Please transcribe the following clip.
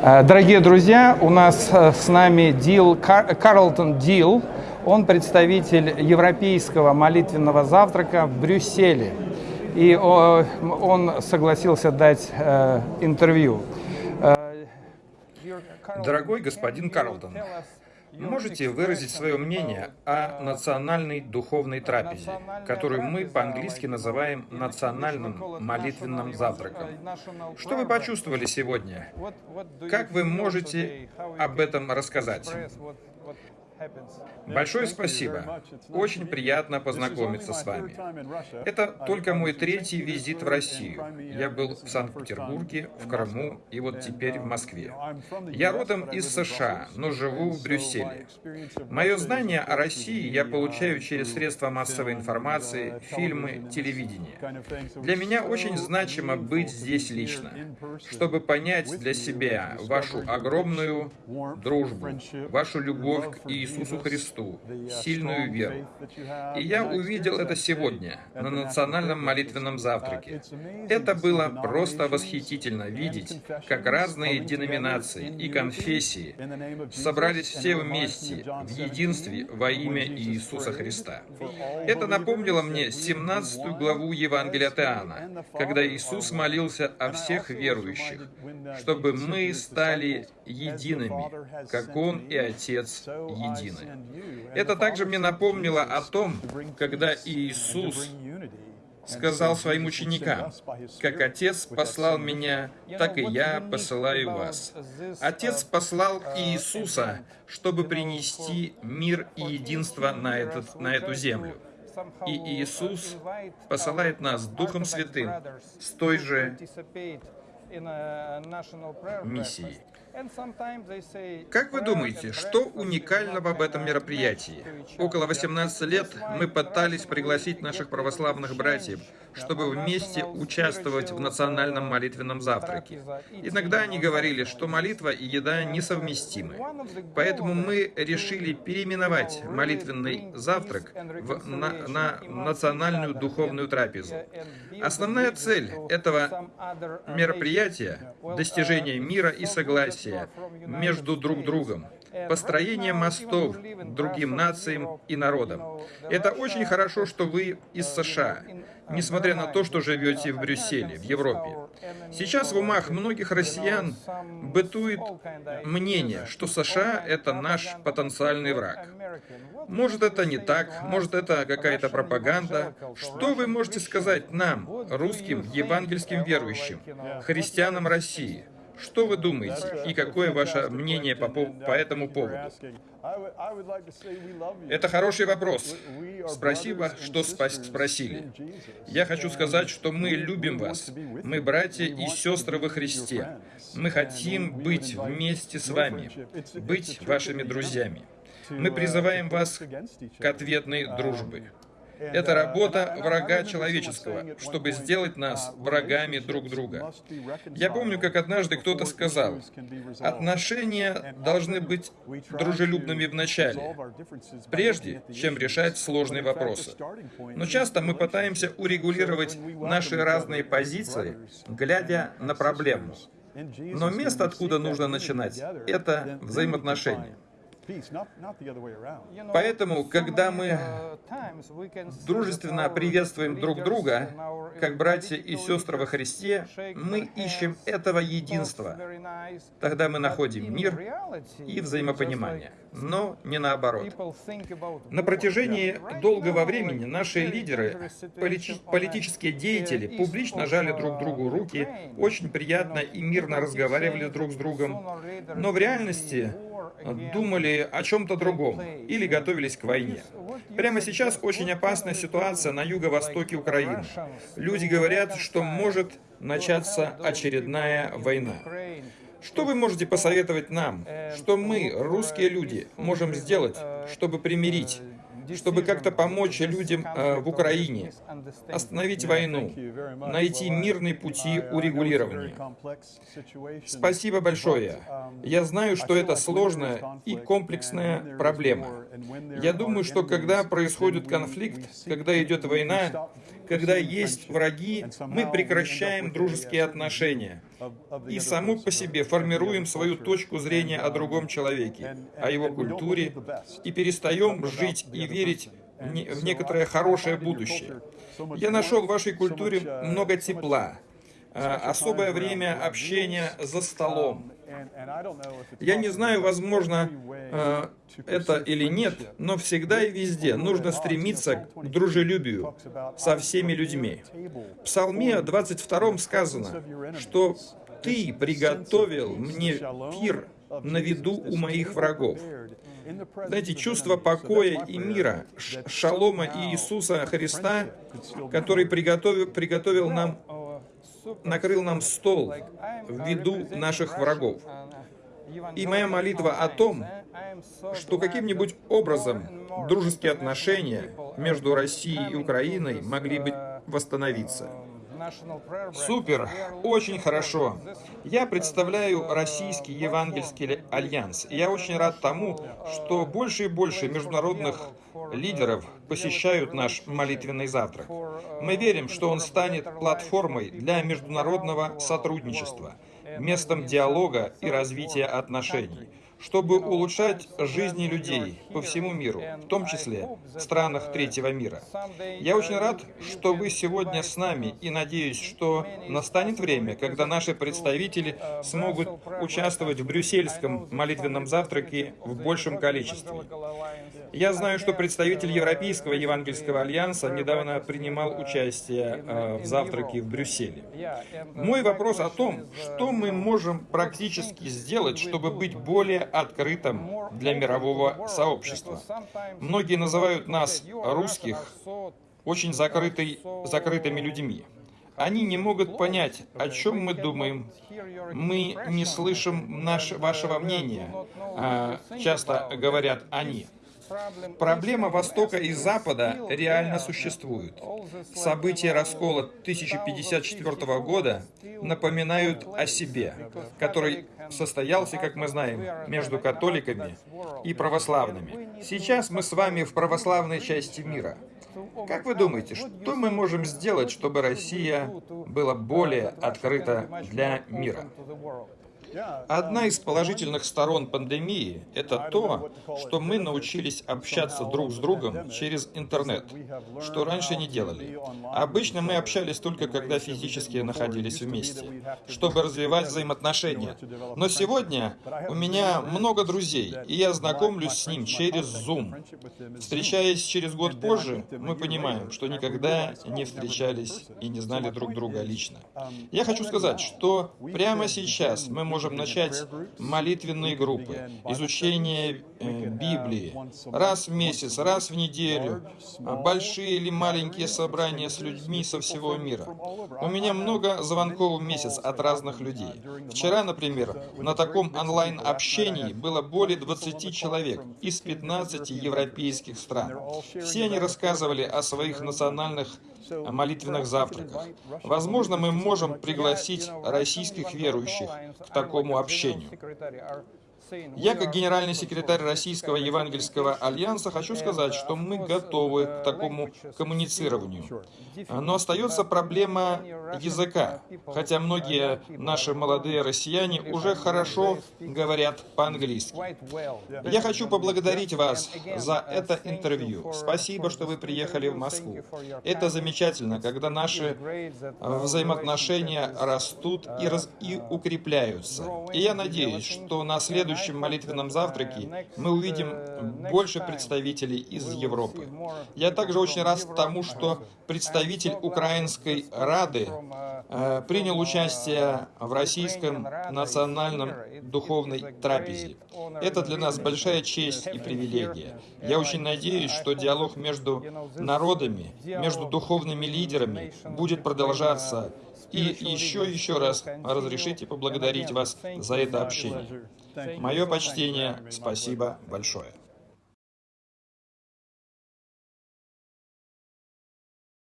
Э, дорогие друзья, у нас э, с нами Дил, Карлтон Дил. Он представитель Европейского молитвенного завтрака в Брюсселе. И он согласился дать э, интервью. Дорогой господин Карлтон, Можете выразить свое мнение о национальной духовной трапезе, которую мы по-английски называем национальным молитвенным завтраком. Что вы почувствовали сегодня? Как вы можете об этом рассказать? Большое спасибо. Очень приятно познакомиться с вами. Это только мой третий визит в Россию. Я был в Санкт-Петербурге, в Крыму и вот теперь в Москве. Я родом из США, но живу в Брюсселе. Мое знание о России я получаю через средства массовой информации, фильмы, телевидение. Для меня очень значимо быть здесь лично, чтобы понять для себя вашу огромную дружбу, вашу любовь к Иисусу Христу, сильную веру. И я увидел это сегодня на национальном молитвенном завтраке. Это было просто восхитительно видеть, как разные деноминации и конфессии собрались все вместе в единстве во имя Иисуса Христа. Это напомнило мне 17 главу Евангелия от Иоанна, когда Иисус молился о всех верующих, чтобы мы стали едиными, как Он и Отец едины. Это также мне напомнило о том, когда Иисус сказал своим ученикам, «Как Отец послал меня, так и я посылаю вас». Отец послал Иисуса, чтобы принести мир и единство на, этот, на эту землю. И Иисус посылает нас Духом Святым с той же миссией. Как вы думаете, что уникального в этом мероприятии? Около 18 лет мы пытались пригласить наших православных братьев, чтобы вместе участвовать в национальном молитвенном завтраке. Иногда они говорили, что молитва и еда несовместимы. Поэтому мы решили переименовать молитвенный завтрак в, на, на национальную духовную трапезу. Основная цель этого мероприятия – достижение мира и согласия между друг другом, построение мостов другим нациям и народам. Это очень хорошо, что вы из США несмотря на то, что живете в Брюсселе, в Европе. Сейчас в умах многих россиян бытует мнение, что США — это наш потенциальный враг. Может, это не так, может, это какая-то пропаганда. Что вы можете сказать нам, русским евангельским верующим, христианам России? Что вы думаете и какое ваше мнение по, по этому поводу? Это хороший вопрос. Спасибо, что спросили. Я хочу сказать, что мы любим вас. Мы братья и сестры во Христе. Мы хотим быть вместе с вами, быть вашими друзьями. Мы призываем вас к ответной дружбе. Это работа врага человеческого, чтобы сделать нас врагами друг друга. Я помню, как однажды кто-то сказал, отношения должны быть дружелюбными в начале, прежде чем решать сложные вопросы. Но часто мы пытаемся урегулировать наши разные позиции, глядя на проблему. Но место, откуда нужно начинать, это взаимоотношения. Поэтому, когда мы дружественно приветствуем друг друга, как братья и сестры во Христе, мы ищем этого единства. Тогда мы находим мир и взаимопонимание, но не наоборот. На протяжении долгого времени наши лидеры, полити политические деятели публично жали друг другу руки, очень приятно и мирно разговаривали друг с другом, но в реальности думали о чем-то другом или готовились к войне. Прямо сейчас очень опасная ситуация на юго-востоке Украины. Люди говорят, что может начаться очередная война. Что вы можете посоветовать нам, что мы, русские люди, можем сделать, чтобы примирить чтобы как-то помочь людям э, в Украине, остановить войну, найти мирные пути урегулирования. Спасибо большое. Я знаю, что это сложная и комплексная проблема. Я думаю, что когда происходит конфликт, когда идет война, когда есть враги, мы прекращаем дружеские отношения и саму по себе формируем свою точку зрения о другом человеке, о его культуре, и перестаем жить и верить в некоторое хорошее будущее. Я нашел в вашей культуре много тепла, особое время общения за столом. Я не знаю, возможно, а, это или нет, но всегда и везде нужно стремиться к дружелюбию со всеми людьми. В Псалме 22 сказано, что «Ты приготовил мне пир на виду у моих врагов». Знаете, чувство покоя и мира, шалома Иисуса Христа, который приготовил, приготовил нам, накрыл нам стол в виду наших врагов. И моя молитва о том, что каким-нибудь образом дружеские отношения между Россией и Украиной могли бы восстановиться. Супер, очень хорошо. Я представляю Российский Евангельский Альянс. Я очень рад тому, что больше и больше международных лидеров посещают наш молитвенный завтрак. Мы верим, что он станет платформой для международного сотрудничества, местом диалога и развития отношений чтобы улучшать жизни людей по всему миру, в том числе в странах третьего мира. Я очень рад, что вы сегодня с нами и надеюсь, что настанет время, когда наши представители смогут участвовать в брюссельском молитвенном завтраке в большем количестве. Я знаю, что представитель Европейского Евангельского Альянса недавно принимал участие э, в завтраке в Брюсселе. Мой вопрос о том, что мы можем практически сделать, чтобы быть более открытым для мирового сообщества. Многие называют нас, русских, очень закрытой, закрытыми людьми. Они не могут понять, о чем мы думаем. Мы не слышим наш, вашего мнения, а, часто говорят они. Проблема Востока и Запада реально существует. События раскола 1054 года напоминают о себе, который состоялся, как мы знаем, между католиками и православными. Сейчас мы с вами в православной части мира. Как вы думаете, что мы можем сделать, чтобы Россия была более открыта для мира? Одна из положительных сторон пандемии – это то, что мы научились общаться друг с другом через интернет, что раньше не делали. Обычно мы общались только, когда физически находились вместе, чтобы развивать взаимоотношения. Но сегодня у меня много друзей, и я знакомлюсь с ним через Zoom. Встречаясь через год позже, мы понимаем, что никогда не встречались и не знали друг друга лично. Я хочу сказать, что прямо сейчас мы можем можем начать молитвенные группы, изучение э, Библии, раз в месяц, раз в неделю, большие или маленькие собрания с людьми со всего мира. У меня много звонков в месяц от разных людей. Вчера, например, на таком онлайн-общении было более 20 человек из 15 европейских стран. Все они рассказывали о своих национальных молитвенных завтраках. Возможно, мы можем пригласить российских верующих к такому общению. Я, как генеральный секретарь Российского Евангельского Альянса, хочу сказать, что мы готовы к такому коммуницированию. Но остается проблема языка, хотя многие наши молодые россияне уже хорошо говорят по-английски. Я хочу поблагодарить вас за это интервью. Спасибо, что вы приехали в Москву. Это замечательно, когда наши взаимоотношения растут и, раз... и укрепляются. И я надеюсь, что на следующем следующем молитвенном завтраке мы увидим больше представителей из Европы. Я также очень рад тому, что представитель Украинской Рады э, принял участие в российском национальном духовной трапезе. Это для нас большая честь и привилегия. Я очень надеюсь, что диалог между народами, между духовными лидерами будет продолжаться и еще еще раз разрешите поблагодарить вас за это общение. Мое почтение, спасибо большое.